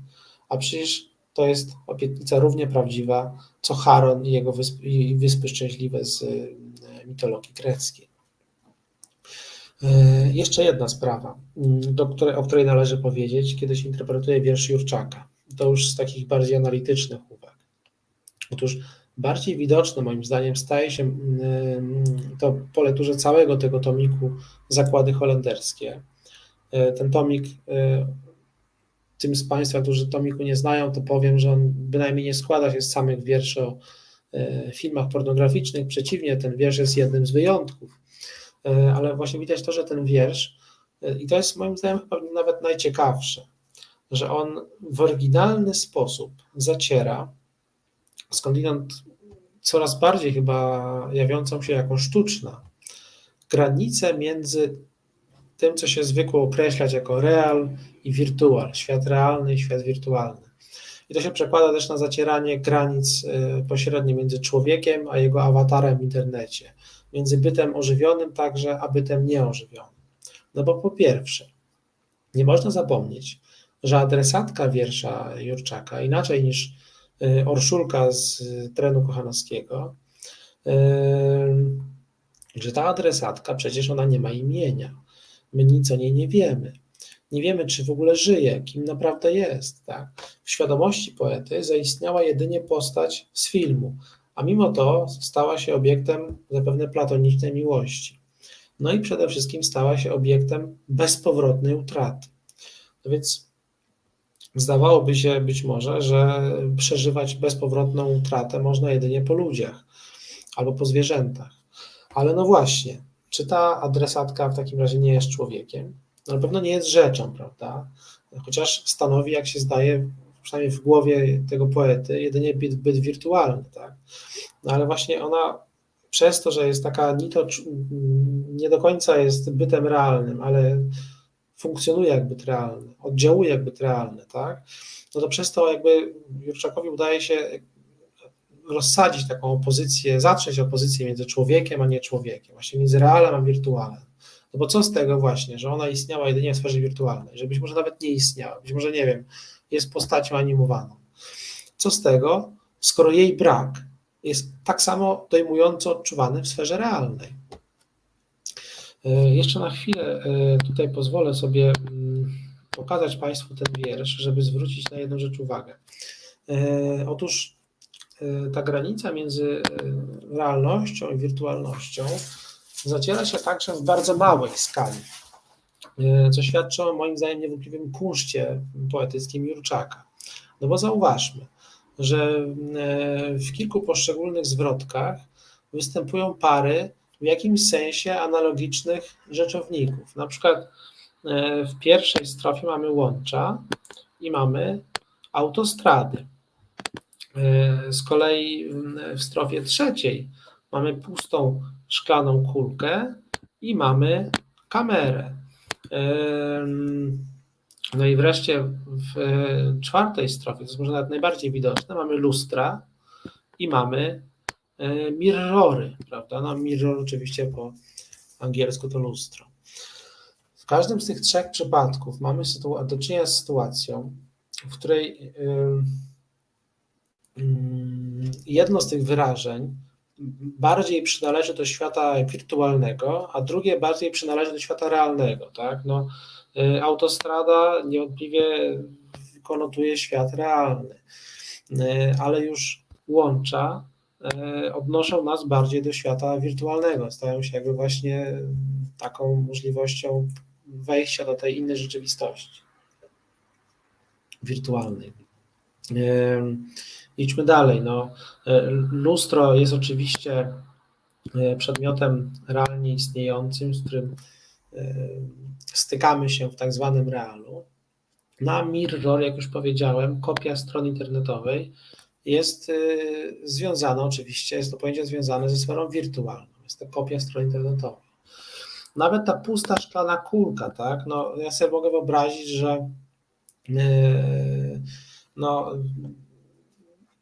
a przecież to jest obietnica równie prawdziwa, co Charon i jego wyspy, i wyspy szczęśliwe z mitologii greckiej. Jeszcze jedna sprawa, do której, o której należy powiedzieć, kiedy się interpretuje wiersz Jurczaka. To już z takich bardziej analitycznych uwag. Otóż bardziej widoczne moim zdaniem staje się to po lekturze całego tego tomiku Zakłady Holenderskie. Ten tomik tym z Państwa, którzy tomiku nie znają, to powiem, że on bynajmniej nie składa się z samych wierszy o e, filmach pornograficznych. Przeciwnie, ten wiersz jest jednym z wyjątków. E, ale właśnie widać to, że ten wiersz, e, i to jest moim zdaniem nawet najciekawsze, że on w oryginalny sposób zaciera, skądinąd coraz bardziej chyba jawiącą się jako sztuczna, granicę między tym, co się zwykło określać jako real i wirtual, świat realny i świat wirtualny. I to się przekłada też na zacieranie granic y, pośrednio między człowiekiem a jego awatarem w internecie, między bytem ożywionym także, a bytem nieożywionym. No bo po pierwsze, nie można zapomnieć, że adresatka wiersza Jurczaka, inaczej niż y, Orszulka z trenu Kochanowskiego, y, że ta adresatka przecież ona nie ma imienia. My nic o niej nie wiemy. Nie wiemy, czy w ogóle żyje, kim naprawdę jest. Tak? W świadomości poety zaistniała jedynie postać z filmu, a mimo to stała się obiektem zapewne platonicznej miłości. No i przede wszystkim stała się obiektem bezpowrotnej utraty. No więc zdawałoby się być może, że przeżywać bezpowrotną utratę można jedynie po ludziach albo po zwierzętach. Ale no właśnie, czy ta adresatka w takim razie nie jest człowiekiem? No, na pewno nie jest rzeczą, prawda? Chociaż stanowi, jak się zdaje, przynajmniej w głowie tego poety, jedynie byt, byt wirtualny, tak? No ale właśnie ona przez to, że jest taka ni to nie do końca jest bytem realnym, ale funkcjonuje jak byt realny, oddziałuje jak byt realny, tak? No to przez to jakby Jurczakowi udaje się rozsadzić taką opozycję, zatrzeć opozycję między człowiekiem a nie człowiekiem, właśnie między realem a wirtualem. No bo co z tego właśnie, że ona istniała jedynie w sferze wirtualnej, że być może nawet nie istniała, być może nie wiem, jest postacią animowaną. Co z tego, skoro jej brak jest tak samo dojmująco odczuwany w sferze realnej. E, jeszcze na chwilę e, tutaj pozwolę sobie mm, pokazać Państwu ten wiersz, żeby zwrócić na jedną rzecz uwagę. E, otóż ta granica między realnością i wirtualnością zaciera się także w bardzo małej skali, co świadczy o moim zdaniem niewątpliwym kunszcie poetyckim Jurczaka. No bo zauważmy, że w kilku poszczególnych zwrotkach występują pary w jakimś sensie analogicznych rzeczowników. Na przykład w pierwszej strofie mamy łącza i mamy autostrady. E, z kolei w strofie trzeciej mamy pustą szklaną kulkę i mamy kamerę. No i wreszcie w czwartej strofie, to jest może nawet najbardziej widoczne, mamy lustra i mamy e, mirrory, prawda? No mirror oczywiście po angielsku to lustro. W każdym z tych trzech przypadków mamy do czynienia z sytuacją, w której jedno z tych wyrażeń bardziej przynależy do świata wirtualnego, a drugie bardziej przynależy do świata realnego. Tak? No, y, autostrada niewątpliwie konotuje świat realny, y, ale już łącza odnoszą nas bardziej do świata wirtualnego, stają się jakby właśnie taką możliwością wejścia do tej innej rzeczywistości wirtualnej. Idźmy dalej. No, e, lustro jest oczywiście e, przedmiotem realnie istniejącym, z którym e, stykamy się w tak zwanym realu. Na Mirror, jak już powiedziałem, kopia strony internetowej jest związana oczywiście, jest to pojęcie związane ze sferą wirtualną. Jest to kopia strony internetowej. Nawet ta pusta szklana kulka, tak? No, ja sobie mogę wyobrazić, że no,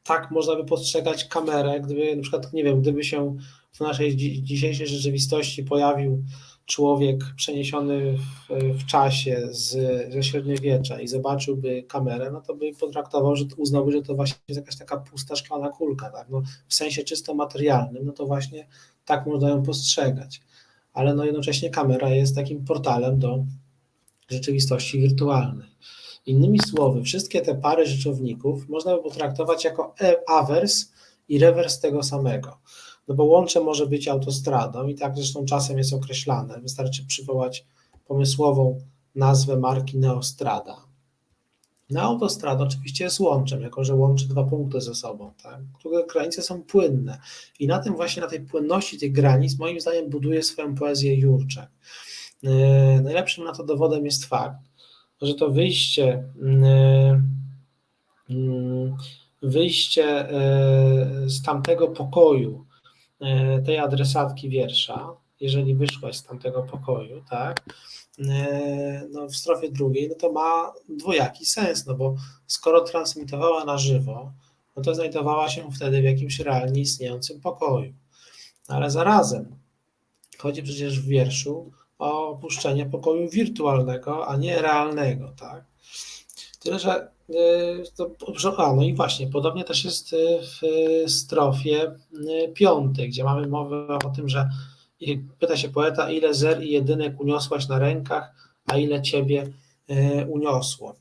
tak można by postrzegać kamerę, gdyby na przykład, nie wiem, gdyby się w naszej dzisiejszej rzeczywistości pojawił człowiek przeniesiony w, w czasie z, ze średniowiecza i zobaczyłby kamerę, no to by potraktował, że uznałby, że to właśnie jest jakaś taka pusta szklana kulka, tak? no, w sensie czysto materialnym, no to właśnie tak można ją postrzegać. Ale no jednocześnie kamera jest takim portalem do rzeczywistości wirtualnej. Innymi słowy, wszystkie te pary rzeczowników można by potraktować jako e, awers i rewers tego samego. No bo łącze może być autostradą i tak zresztą czasem jest określane. Wystarczy przywołać pomysłową nazwę marki Neostrada. Na autostrada oczywiście jest łączem, jako że łączy dwa punkty ze sobą, tak? które granice są płynne. I na tym właśnie, na tej płynności tych granic, moim zdaniem, buduje swoją poezję Jurczak. Yy, najlepszym na to dowodem jest fakt, że to wyjście, yy, yy, wyjście z tamtego pokoju, tej adresatki wiersza, jeżeli wyszłaś z tamtego pokoju, tak, no w strofie drugiej, no to ma dwojaki sens, no bo skoro transmitowała na żywo, no to znajdowała się wtedy w jakimś realnie istniejącym pokoju. Ale zarazem chodzi przecież w wierszu o opuszczenie pokoju wirtualnego, a nie realnego, tak? Tyle, że y, to, a, no i właśnie, podobnie też jest y, w strofie y, piątej, gdzie mamy mowę o tym, że pyta się poeta, ile zer i jedynek uniosłaś na rękach, a ile ciebie uniosło.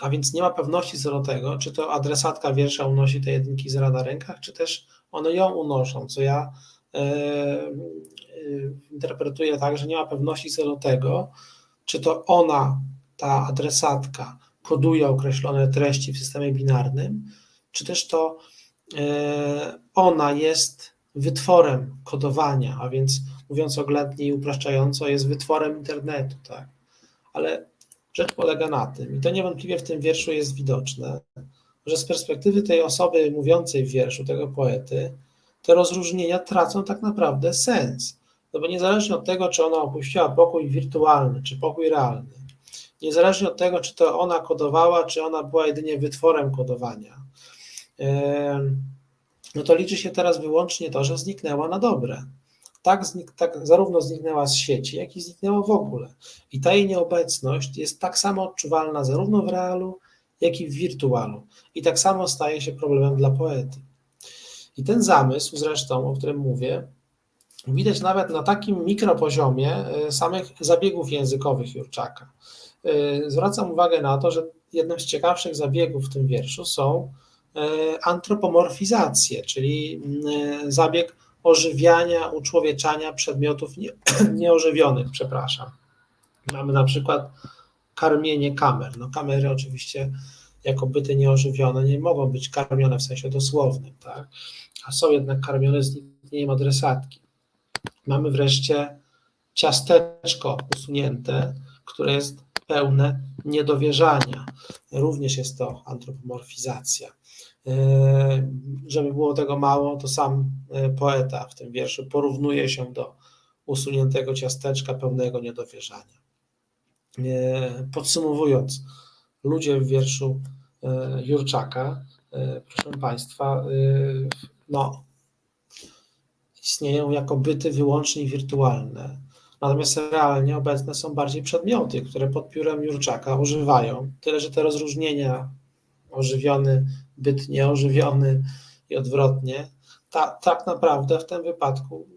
A więc nie ma pewności co do tego, czy to adresatka wiersza unosi te jedynki zera na rękach, czy też one ją unoszą, co ja interpretuję tak, że nie ma pewności co do tego, czy to ona, ta adresatka, koduje określone treści w systemie binarnym, czy też to e, ona jest wytworem kodowania, a więc mówiąc oględnie i upraszczająco, jest wytworem internetu, tak? Ale rzecz polega na tym, i to niewątpliwie w tym wierszu jest widoczne, że z perspektywy tej osoby mówiącej w wierszu, tego poety, te rozróżnienia tracą tak naprawdę sens. No bo niezależnie od tego, czy ona opuściła pokój wirtualny, czy pokój realny, niezależnie od tego, czy to ona kodowała, czy ona była jedynie wytworem kodowania, no to liczy się teraz wyłącznie to, że zniknęła na dobre. Tak, znik, tak zarówno zniknęła z sieci, jak i zniknęła w ogóle. I ta jej nieobecność jest tak samo odczuwalna zarówno w realu, jak i w wirtualu. I tak samo staje się problemem dla poety. I ten zamysł, zresztą, o którym mówię, widać nawet na takim mikropoziomie e, samych zabiegów językowych Jurczaka. E, zwracam uwagę na to, że jednym z ciekawszych zabiegów w tym wierszu są e, antropomorfizacje, czyli zabieg ożywiania, uczłowieczania przedmiotów nie, *clears throat* nieożywionych, przepraszam. Mamy na przykład karmienie kamer. No kamery oczywiście jako byty nieożywione nie mogą być karmione w sensie dosłownym, tak? a są jednak karmione zniknieniem adresatki. Mamy wreszcie ciasteczko usunięte, które jest pełne niedowierzania. Również jest to antropomorfizacja. E, żeby było tego mało, to sam e, poeta w tym wierszu porównuje się do usuniętego ciasteczka pełnego niedowierzania. E, podsumowując, ludzie w wierszu Jurczaka, proszę Państwa, no, istnieją jako byty wyłącznie wirtualne. Natomiast realnie obecne są bardziej przedmioty, które pod piórem Jurczaka używają. Tyle, że te rozróżnienia ożywiony, byt nieożywiony i odwrotnie, ta, tak naprawdę w tym wypadku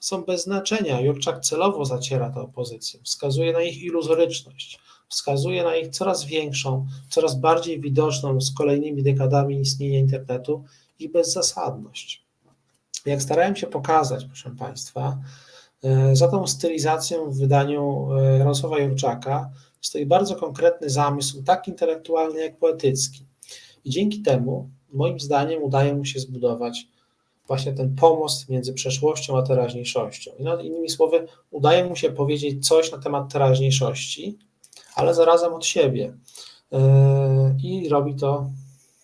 są bez znaczenia. Jurczak celowo zaciera tę opozycję, wskazuje na ich iluzoryczność, wskazuje na ich coraz większą, coraz bardziej widoczną z kolejnymi dekadami istnienia internetu i bezzasadność. Jak starałem się pokazać, proszę Państwa, za tą stylizacją w wydaniu e, Jarosława Jurczaka stoi bardzo konkretny zamysł, tak intelektualny jak poetycki. I dzięki temu, moim zdaniem, udaje mu się zbudować właśnie ten pomost między przeszłością a teraźniejszością. No, innymi słowy, udaje mu się powiedzieć coś na temat teraźniejszości, ale zarazem od siebie. E, I robi to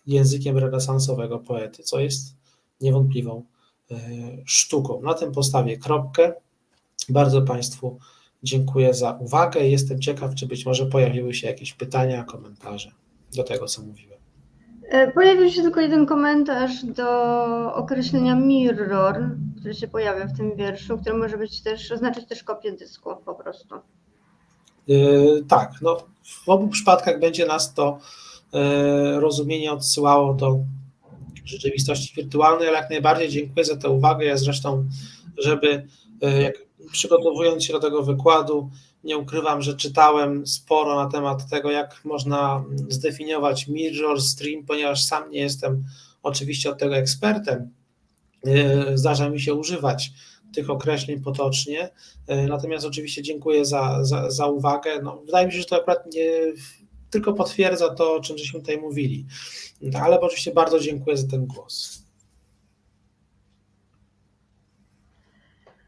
językiem renesansowego poety, co jest niewątpliwą e, sztuką. Na tym postawię kropkę. Bardzo Państwu dziękuję za uwagę. Jestem ciekaw, czy być może pojawiły się jakieś pytania, komentarze do tego, co mówiłem. E, Pojawił się tylko jeden komentarz do określenia mirror, który się pojawia w tym wierszu, który może być też, oznaczać też kopię dysku po prostu. Yy, tak, no, w obu przypadkach będzie nas to yy, rozumienie odsyłało do rzeczywistości wirtualnej, ale jak najbardziej dziękuję za tę uwagę. Ja zresztą, żeby yy, jak przygotowując się do tego wykładu, nie ukrywam, że czytałem sporo na temat tego, jak można zdefiniować mirror, stream, ponieważ sam nie jestem oczywiście od tego ekspertem. Zdarza mi się używać tych określeń potocznie. Natomiast oczywiście dziękuję za, za, za uwagę. No, wydaje mi się, że to akurat nie, tylko potwierdza to, o czym żeśmy tutaj mówili. Ale oczywiście bardzo dziękuję za ten głos.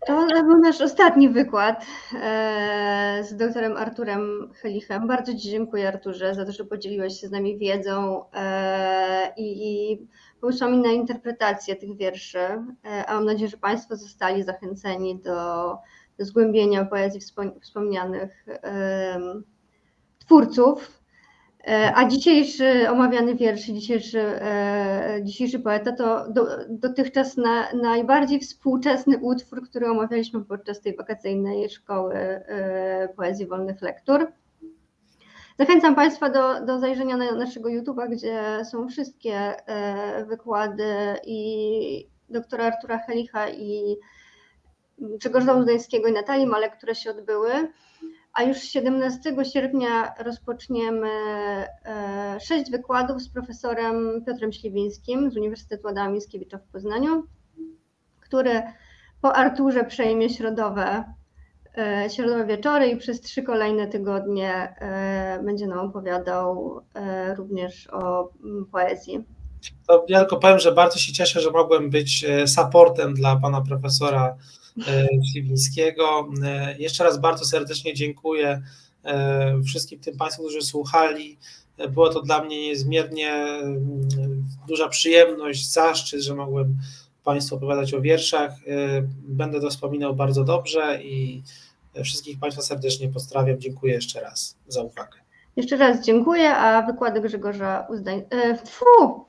To był nasz ostatni wykład e, z doktorem Arturem Helichem. Bardzo Ci dziękuję, Arturze, za to, że podzieliłeś się z nami wiedzą e, i, i pomysłami na interpretację tych wierszy. E, a mam nadzieję, że Państwo zostali zachęceni do, do zgłębienia poezji wspomnianych twórców. E, a dzisiejszy omawiany wiersz, dzisiejszy, e, dzisiejszy poeta to do, dotychczas na, najbardziej współczesny utwór, który omawialiśmy podczas tej wakacyjnej szkoły e, poezji wolnych lektur. Zachęcam Państwa do, do zajrzenia na naszego YouTube'a, gdzie są wszystkie wykłady i doktora Artura Helicha i Grzegorza Uzdajskiego i Natalii Malek, które się odbyły a już 17 sierpnia rozpoczniemy e, sześć wykładów z profesorem Piotrem Śliwińskim z Uniwersytetu Adama Mickiewicza w Poznaniu, który po Arturze przejmie środowe, e, środowe wieczory i przez trzy kolejne tygodnie e, będzie nam opowiadał również o poezji. To ja tylko powiem, że bardzo się cieszę, że mogłem być supportem dla pana profesora Śliwińskiego. E, jeszcze raz bardzo serdecznie dziękuję e, wszystkim tym Państwu, którzy słuchali. E, było to dla mnie niezmiernie duża przyjemność, zaszczyt, że mogłem Państwu opowiadać o wierszach. Będę to wspominał bardzo dobrze i wszystkich Państwa serdecznie pozdrawiam. Dziękuję jeszcze raz za uwagę. Jeszcze raz dziękuję, a wykłady Grzegorza Uzdań... E, fu,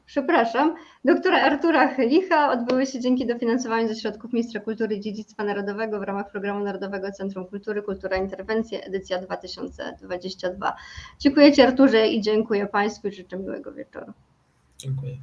przepraszam, doktora Artura Helicha odbyły się dzięki dofinansowaniu ze środków Ministra Kultury i Dziedzictwa Narodowego w ramach Programu Narodowego Centrum Kultury Kultura Interwencje, edycja 2022. Dziękuję Ci Arturze i dziękuję Państwu i życzę miłego wieczoru. Dziękuję.